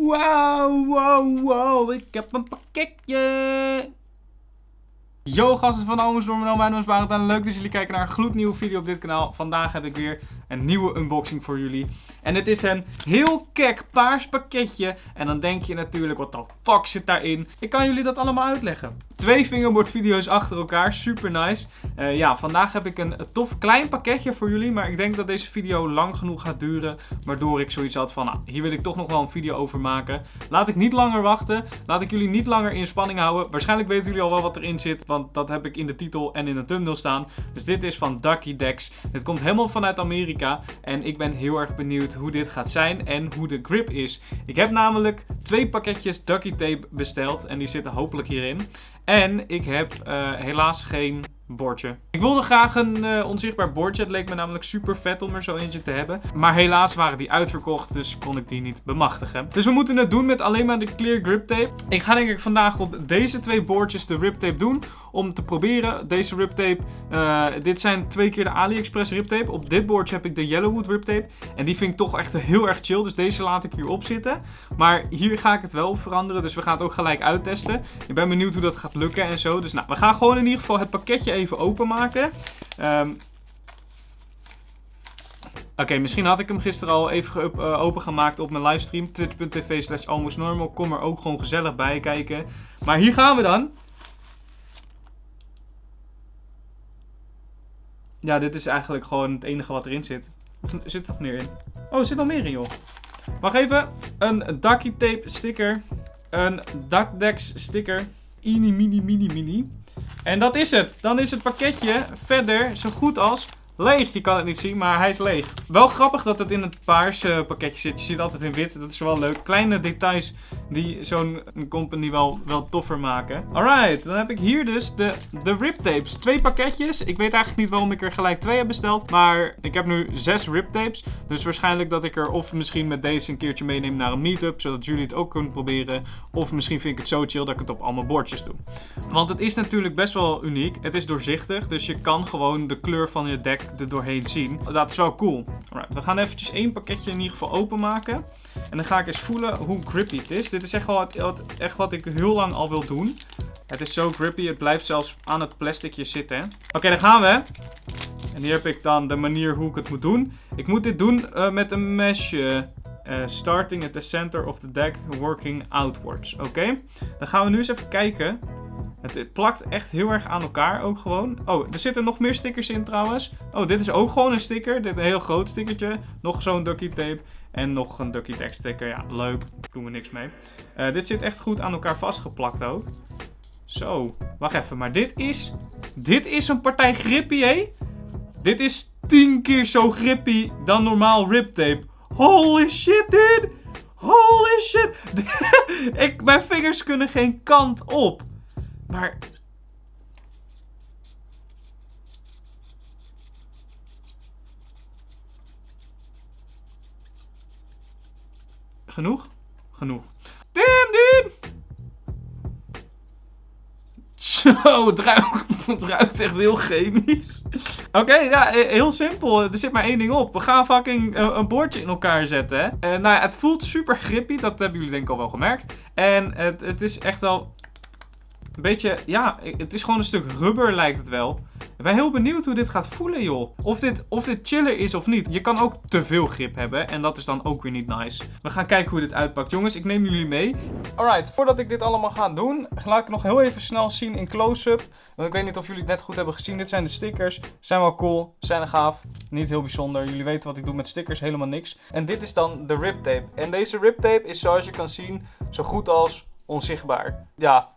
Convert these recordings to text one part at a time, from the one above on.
Wow, wow, wow, ik heb een pakketje. Yo gasten van Omenstorm, mijn naam is Barend en leuk dat jullie kijken naar een gloednieuwe video op dit kanaal. Vandaag heb ik weer een nieuwe unboxing voor jullie. En het is een heel kek paars pakketje. En dan denk je natuurlijk, wat de fuck zit daarin? Ik kan jullie dat allemaal uitleggen. Twee fingerboard video's achter elkaar, super nice. Uh, ja, vandaag heb ik een tof klein pakketje voor jullie. Maar ik denk dat deze video lang genoeg gaat duren. Waardoor ik zoiets had van, nou, hier wil ik toch nog wel een video over maken. Laat ik niet langer wachten. Laat ik jullie niet langer in spanning houden. Waarschijnlijk weten jullie al wel wat erin zit. Want dat heb ik in de titel en in de thumbnail staan. Dus dit is van Ducky Dex. Dit komt helemaal vanuit Amerika. En ik ben heel erg benieuwd hoe dit gaat zijn en hoe de grip is. Ik heb namelijk twee pakketjes Ducky Tape besteld. En die zitten hopelijk hierin. En ik heb uh, helaas geen bordje. Ik wilde graag een uh, onzichtbaar bordje. Het leek me namelijk super vet om er zo eentje te hebben. Maar helaas waren die uitverkocht, dus kon ik die niet bemachtigen. Dus we moeten het doen met alleen maar de clear grip tape. Ik ga denk ik vandaag op deze twee boordjes de rip tape doen. Om te proberen deze rip tape. Uh, dit zijn twee keer de AliExpress rip tape. Op dit boordje heb ik de Yellowwood rip tape. En die vind ik toch echt heel erg chill. Dus deze laat ik hierop zitten. Maar hier ga ik het wel veranderen. Dus we gaan het ook gelijk uittesten. Ik ben benieuwd hoe dat gaat lukken en zo. Dus nou, we gaan gewoon in ieder geval het pakketje even openmaken. Um, Oké, misschien had ik hem gisteren al even uh, opengemaakt op mijn livestream. Twitch.tv slash almostnormal. Kom er ook gewoon gezellig bij kijken. Maar hier gaan we dan. Ja, dit is eigenlijk gewoon het enige wat erin zit. Of zit er nog meer in? Oh, er zit nog meer in, joh. Wacht even. Een Ducky Tape sticker. Een Duckdex sticker. Ini, mini, mini, mini. En dat is het. Dan is het pakketje verder zo goed als leeg. Je kan het niet zien, maar hij is leeg. Wel grappig dat het in het paarse pakketje zit. Je ziet altijd in wit. Dat is wel leuk. Kleine details die zo'n company wel, wel toffer maken. Alright, dan heb ik hier dus de, de rip tapes. Twee pakketjes. Ik weet eigenlijk niet waarom ik er gelijk twee heb besteld. Maar ik heb nu zes rip tapes. Dus waarschijnlijk dat ik er of misschien met deze een keertje meeneem naar een meetup. Zodat jullie het ook kunnen proberen. Of misschien vind ik het zo chill dat ik het op allemaal bordjes doe. Want het is natuurlijk best wel uniek. Het is doorzichtig. Dus je kan gewoon de kleur van je deck er doorheen zien. Dat is wel cool. We gaan eventjes één pakketje in ieder geval openmaken. En dan ga ik eens voelen hoe grippy het is. Dit is echt, wel wat, echt wat ik heel lang al wil doen. Het is zo grippy, het blijft zelfs aan het plasticje zitten. Oké, daar gaan we. En hier heb ik dan de manier hoe ik het moet doen. Ik moet dit doen uh, met een mesje. Uh, starting at the center of the deck, working outwards. Oké, dan gaan we nu eens even kijken het, plakt echt heel erg aan elkaar ook gewoon. Oh, er zitten nog meer stickers in trouwens. Oh, dit is ook gewoon een sticker. Dit een heel groot stickertje. Nog zo'n ducky tape. En nog een ducky tag sticker. Ja, leuk. Doen we niks mee. Uh, dit zit echt goed aan elkaar vastgeplakt ook. Zo, wacht even. Maar dit is... Dit is een partij grippy, hé? Dit is tien keer zo grippy dan normaal rip tape. Holy shit, dude! Holy shit! Ik, mijn vingers kunnen geen kant op. Maar... Genoeg? Genoeg. Damn, dude! Zo, het ruikt, het echt heel chemisch. Oké, ja, heel simpel. Er zit maar één ding op. We gaan fucking uh, een boordje in elkaar zetten, hè. Uh, nou ja, het voelt super grippy. Dat hebben jullie denk ik al wel gemerkt. En het, het is echt wel een beetje, ja, het is gewoon een stuk rubber lijkt het wel. Ik ben heel benieuwd hoe dit gaat voelen, joh. Of dit, of dit chiller is of niet. Je kan ook te veel grip hebben en dat is dan ook weer niet nice. We gaan kijken hoe dit uitpakt. Jongens, ik neem jullie mee. Alright, voordat ik dit allemaal ga doen, laat ik nog heel even snel zien in close-up. Want ik weet niet of jullie het net goed hebben gezien. Dit zijn de stickers. Zijn wel cool, zijn gaaf. Niet heel bijzonder. Jullie weten wat ik doe met stickers, helemaal niks. En dit is dan de rip tape. En deze rip tape is zoals je kan zien zo goed als onzichtbaar. Ja,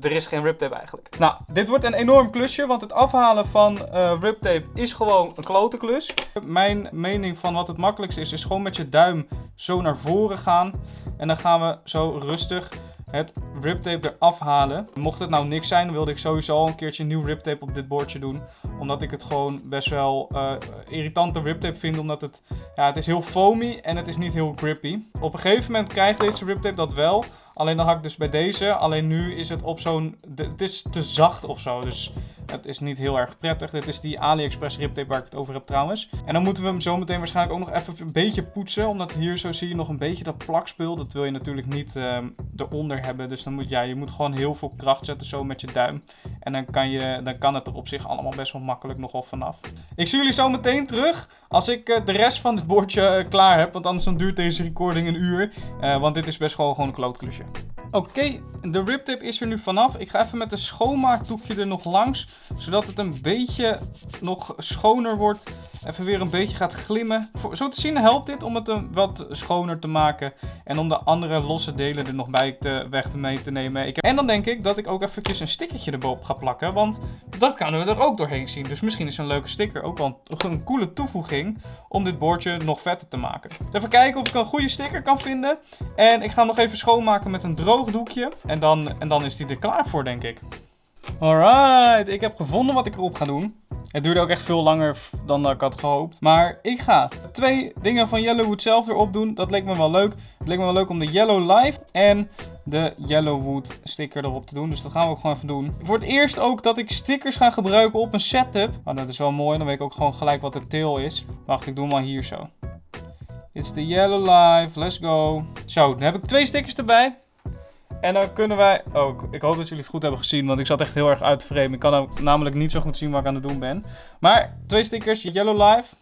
er is geen riptape eigenlijk. Nou, dit wordt een enorm klusje, want het afhalen van uh, riptape is gewoon een klote klus. Mijn mening van wat het makkelijkste is, is gewoon met je duim zo naar voren gaan. En dan gaan we zo rustig het riptape eraf halen. Mocht het nou niks zijn, wilde ik sowieso al een keertje nieuw riptape op dit bordje doen. Omdat ik het gewoon best wel uh, irritante riptape vind. Omdat het, ja, het is heel foamy en het is niet heel grippy. Op een gegeven moment krijgt deze riptape dat wel. Alleen dan had ik dus bij deze. Alleen nu is het op zo'n... Het is te zacht of zo. Dus Het is niet heel erg prettig. Dit is die AliExpress riptape waar ik het over heb trouwens. En dan moeten we hem zo meteen waarschijnlijk ook nog even een beetje poetsen. Omdat hier zo zie je nog een beetje dat plakspul. Dat wil je natuurlijk niet ehm, eronder hebben. Dus dan moet ja, je moet gewoon heel veel kracht zetten zo met je duim. En dan kan, je, dan kan het er op zich allemaal best wel makkelijk nogal vanaf. Ik zie jullie zo meteen terug als ik eh, de rest van het bordje eh, klaar heb. Want anders dan duurt deze recording een uur. Eh, want dit is best wel gewoon een klootklusje. Oké, de riptip is er nu vanaf. Ik ga even met een schoonmaakdoekje er nog langs. Zodat het een beetje nog schoner wordt. Even weer een beetje gaat glimmen. Zo te zien helpt dit om het een wat schoner te maken. En om de andere losse delen er nog bij te, weg te mee te nemen. Ik, en dan denk ik dat ik ook eventjes een stickertje erboven ga plakken. Want dat kunnen we er ook doorheen zien. Dus misschien is een leuke sticker ook wel een, coole toevoeging om dit bordje nog vetter te maken. Even kijken of ik een goede sticker kan vinden. En ik ga hem nog even schoonmaken met een droog doekje. En dan, en dan is die er klaar voor, denk ik. Alright, ik heb gevonden wat ik erop ga doen. Het duurde ook echt veel langer dan ik had gehoopt. Maar ik ga twee dingen van Yellowwood zelf erop doen. Dat leek me wel leuk. Het leek me wel leuk om de Yellow Life en de Yellowwood sticker erop te doen. Dus dat gaan we ook gewoon even doen. Voor het eerst ook dat ik stickers ga gebruiken op een setup. Nou, dat is wel mooi. Dan weet ik ook gewoon gelijk wat de tail is. Wacht, ik doe hem maar hier zo. Is de Yellow Life. Let's go. Zo, dan heb ik twee stickers erbij. En dan kunnen wij... Oh, ik hoop dat jullie het goed hebben gezien, want ik zat echt heel erg uit te framen. Ik kan namelijk niet zo goed zien wat ik aan het doen ben. Maar twee stickers, Yellow Life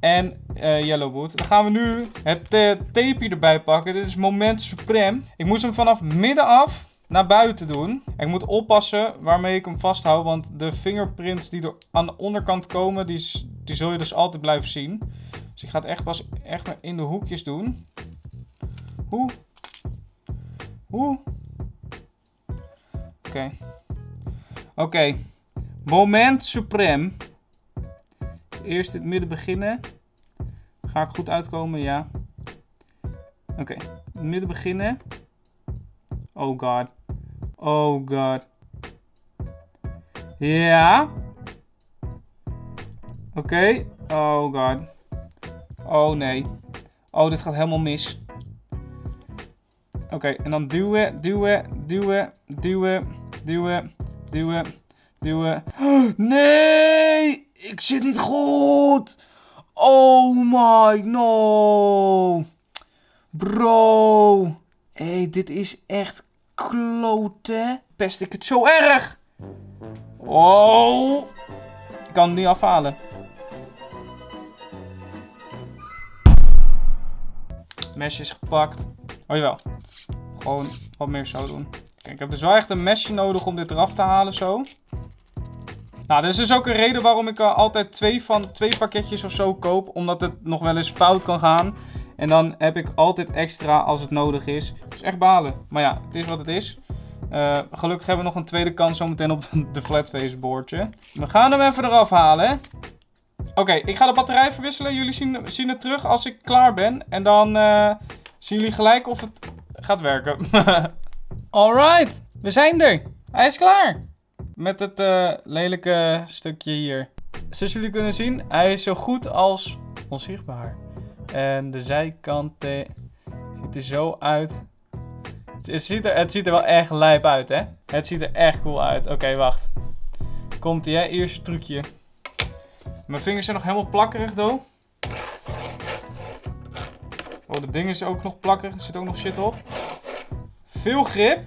en uh, Yellowwood. Dan gaan we nu het uh, tape erbij pakken. Dit is Moment Supreme. Ik moest hem vanaf midden af naar buiten doen. Ik moet oppassen waarmee ik hem vasthoud, want de fingerprints die er aan de onderkant komen, die, die zul je dus altijd blijven zien. Dus ik ga het echt pas echt maar in de hoekjes doen. Hoe? Oeh. Oké. Oké. Moment suprem. Eerst het midden beginnen. Ga ik goed uitkomen? Ja. Oké. Midden beginnen. Oh god. Oh god. Ja. Oké. Oh god. Oh nee. Oh, dit gaat helemaal mis. Oké, en dan duwen, duwen, duwen, duwen, duwen, duwen, duwen. Nee! Ik zit niet goed! Oh my, no! Bro! Hé, hey, dit is echt klote. Pest ik het zo erg? Oh! Ik kan het niet afhalen. Mesje is gepakt. Oh jawel. Gewoon wat meer zo doen. Kijk, ik heb dus wel echt een mesje nodig om dit eraf te halen zo. Nou, dit is dus ook een reden waarom ik uh, altijd twee, van, twee pakketjes of zo koop. Omdat het nog wel eens fout kan gaan. En dan heb ik altijd extra als het nodig is. Dus echt balen. Maar ja, het is wat het is. Uh, gelukkig hebben we nog een tweede kans zometeen op de flatface boordje. We gaan hem even eraf halen. Oké, ik ga de batterij verwisselen. Jullie zien, zien het terug als ik klaar ben. En dan uh, zien jullie gelijk of het gaat werken. Alright, we zijn er. Hij is klaar. Met het uh, lelijke stukje hier. Zoals jullie kunnen zien, hij is zo goed als onzichtbaar. En de zijkanten ziet er zo uit. Het ziet er, het ziet er wel echt lijp uit, hè? Het ziet er echt cool uit. Oké, wacht. Komt ie, hè? Eerste trucje. Mijn vingers zijn nog helemaal plakkerig, do. Oh, dat ding is ook nog plakkerig. Er zit ook nog shit op. Veel grip.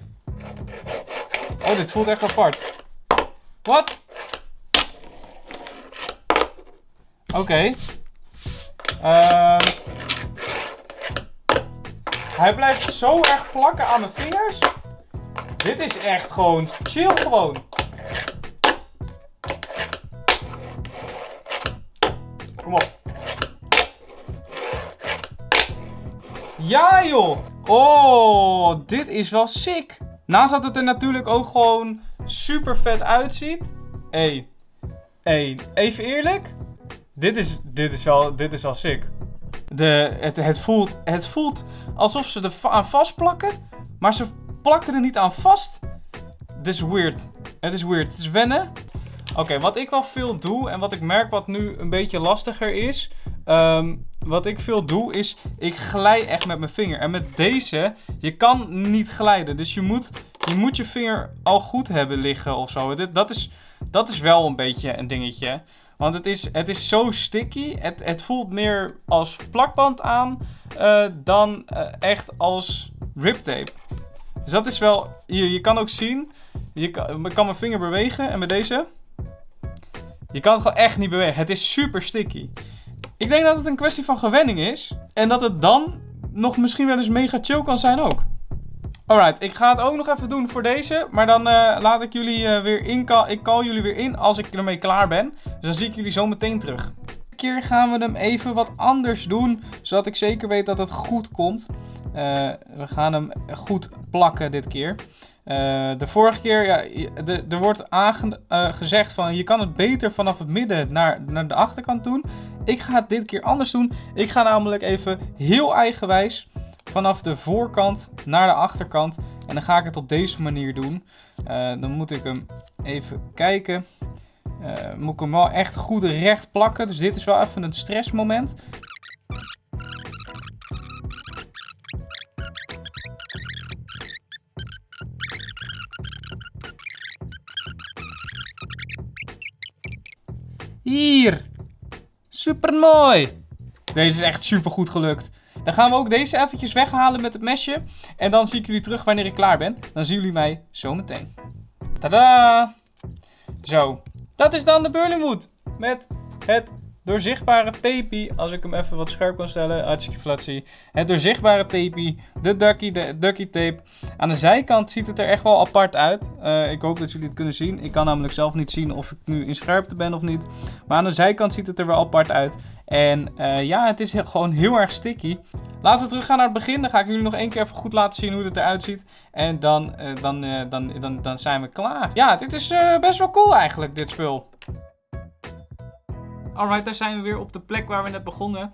Oh, dit voelt echt apart. Wat? Oké. Uh, hij blijft zo erg plakken aan mijn vingers. Dit is echt gewoon chill gewoon. Ja joh! Oh, dit is wel sick. Naast dat het er natuurlijk ook gewoon super vet uitziet. Hey, even eerlijk. Dit is, dit is, wel, dit is wel sick. De, het, het, voelt, het voelt alsof ze er aan vastplakken. Maar ze plakken er niet aan vast. Dit is weird. Het is weird. Het is wennen. Oké, wat ik wel veel doe en wat ik merk wat nu een beetje lastiger is. Um, wat ik veel doe is, ik glij echt met mijn vinger. En met deze, je kan niet glijden. Dus je moet je, moet je vinger al goed hebben liggen of zo. Dit, dat, is, Dat is wel een beetje een dingetje. Want het is, het is zo sticky. Het, het voelt meer als plakband aan uh, dan uh, echt als riptape. Dus dat is wel... Je, je kan ook zien... Je kan, ik kan mijn vinger bewegen. En met deze... Je kan het gewoon echt niet bewegen. Het is super sticky. Ik denk dat het een kwestie van gewenning is. En dat het dan nog misschien wel eens mega chill kan zijn ook. Alright, ik ga het ook nog even doen voor deze. Maar dan uh, laat ik jullie uh, weer in. Ik call jullie weer in als ik ermee klaar ben. Dus dan zie ik jullie zo meteen terug. Dit keer gaan we hem even wat anders doen. Zodat ik zeker weet dat het goed komt. Uh, we gaan hem goed plakken dit keer. De vorige keer, ja, er wordt gezegd van je kan het beter vanaf het midden naar, naar de achterkant doen. Ik ga het dit keer anders doen. Ik ga namelijk even heel eigenwijs vanaf de voorkant naar de achterkant. En dan ga ik het op deze manier doen. Uh, dan moet ik hem even kijken. Moet ik hem wel echt goed recht plakken. Dus dit is wel even een stressmoment. Hier. Super mooi. Deze is echt super goed gelukt. Dan gaan we ook deze eventjes weghalen met het mesje. En dan zie ik jullie terug wanneer ik klaar ben. Dan zien jullie mij zo meteen. Tada! Zo. Dat is dan de Burlingwood. Met het doorzichtbare tapie. Als ik hem even wat scherp kan stellen. Hartstikke flat zie. Het doorzichtbare tapie. De ducky, de ducky tape. Aan de zijkant ziet het er echt wel apart uit. Uh, ik hoop dat jullie het kunnen zien. Ik kan namelijk zelf niet zien of ik nu in scherpte ben of niet. Maar aan de zijkant ziet het er wel apart uit. En uh, ja, het is gewoon heel erg sticky. Laten we terug gaan naar het begin. Dan ga ik jullie nog één keer even goed laten zien hoe het eruit ziet. En dan, uh, dan, dan, dan, dan zijn we klaar. Ja, dit is best wel cool eigenlijk, dit spul. Alright, daar zijn we weer op de plek waar we net begonnen.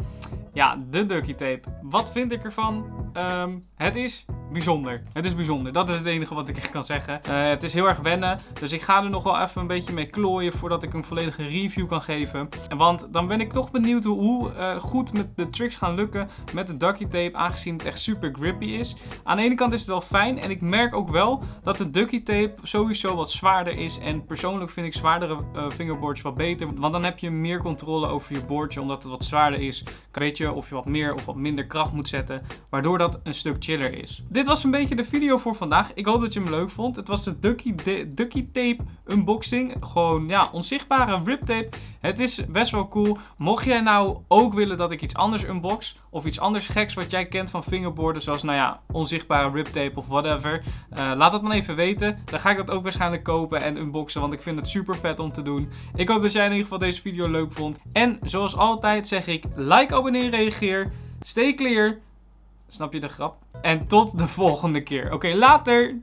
Ja, de ducky tape. Wat vind ik ervan? Um, het is bijzonder. Het is bijzonder. Dat is het enige wat ik echt kan zeggen. Uh, het is heel erg wennen. Dus ik ga er nog wel even een beetje mee klooien voordat ik een volledige review kan geven. Want dan ben ik toch benieuwd hoe uh, goed met de tricks gaan lukken met de ducky tape. Aangezien het echt super grippy is. Aan de ene kant is het wel fijn. En ik merk ook wel dat de ducky tape sowieso wat zwaarder is. En persoonlijk vind ik zwaardere uh, fingerboards wat beter. Want dan heb je meer controle over je boordje. Omdat het wat zwaarder is. Weet je of je wat meer of wat minder kracht moet zetten. Waardoor dat een stuk chiller is. Was een beetje de video voor vandaag. Ik hoop dat je hem leuk vond. Het was de Ducky, Ducky Tape unboxing. Gewoon, ja, onzichtbare rip tape. Het is best wel cool. Mocht jij nou ook willen dat ik iets anders unbox. Of iets anders geks wat jij kent van fingerboarden. Zoals, nou ja, onzichtbare rip tape of whatever. Uh, laat het dan even weten. Dan ga ik dat ook waarschijnlijk kopen en unboxen. Want ik vind het super vet om te doen. Ik hoop dat jij in ieder geval deze video leuk vond. En zoals altijd zeg ik, like, abonneer, reageer. Stay clear. Snap je de grap? En tot de volgende keer. Oké, later!